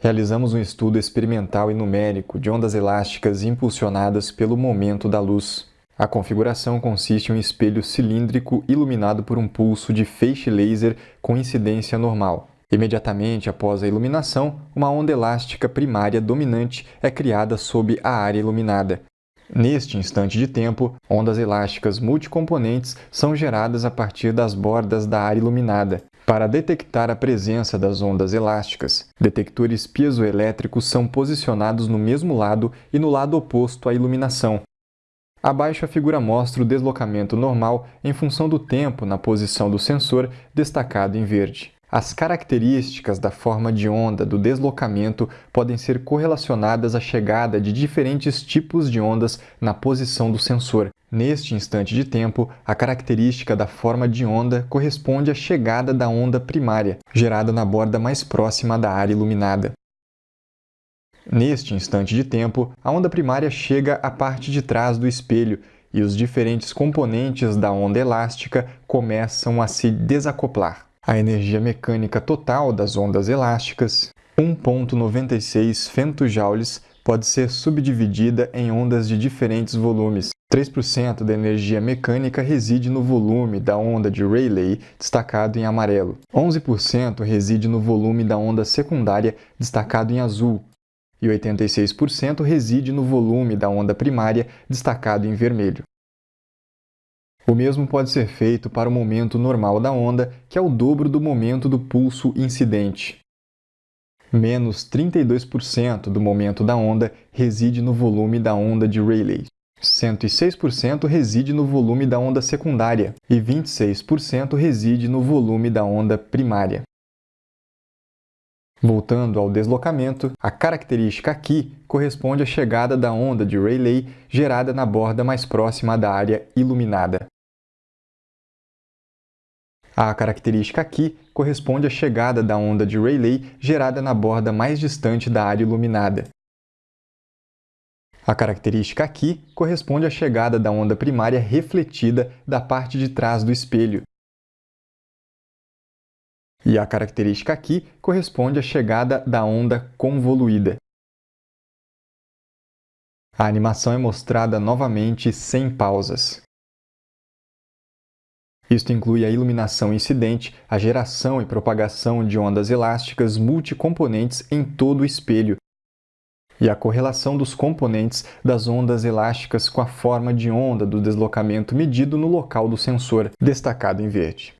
realizamos um estudo experimental e numérico de ondas elásticas impulsionadas pelo momento da luz. A configuração consiste em um espelho cilíndrico iluminado por um pulso de feixe laser com incidência normal. Imediatamente após a iluminação, uma onda elástica primária dominante é criada sob a área iluminada. Neste instante de tempo, ondas elásticas multicomponentes são geradas a partir das bordas da área iluminada. Para detectar a presença das ondas elásticas, detectores piezoelétricos são posicionados no mesmo lado e no lado oposto à iluminação. Abaixo a figura mostra o deslocamento normal em função do tempo na posição do sensor, destacado em verde. As características da forma de onda do deslocamento podem ser correlacionadas à chegada de diferentes tipos de ondas na posição do sensor. Neste instante de tempo, a característica da forma de onda corresponde à chegada da onda primária, gerada na borda mais próxima da área iluminada. Neste instante de tempo, a onda primária chega à parte de trás do espelho e os diferentes componentes da onda elástica começam a se desacoplar. A energia mecânica total das ondas elásticas, 1.96 femtojoules, pode ser subdividida em ondas de diferentes volumes. 3% da energia mecânica reside no volume da onda de Rayleigh, destacado em amarelo. 11% reside no volume da onda secundária, destacado em azul. E 86% reside no volume da onda primária, destacado em vermelho. O mesmo pode ser feito para o momento normal da onda, que é o dobro do momento do pulso incidente. Menos 32% do momento da onda reside no volume da onda de Rayleigh. 106% reside no volume da onda secundária e 26% reside no volume da onda primária. Voltando ao deslocamento, a característica aqui corresponde à chegada da onda de Rayleigh gerada na borda mais próxima da área iluminada. A característica aqui corresponde à chegada da onda de Rayleigh gerada na borda mais distante da área iluminada. A característica aqui corresponde à chegada da onda primária refletida da parte de trás do espelho. E a característica aqui corresponde à chegada da onda convoluída. A animação é mostrada novamente sem pausas. Isto inclui a iluminação incidente, a geração e propagação de ondas elásticas multicomponentes em todo o espelho, e a correlação dos componentes das ondas elásticas com a forma de onda do deslocamento medido no local do sensor, destacado em verde.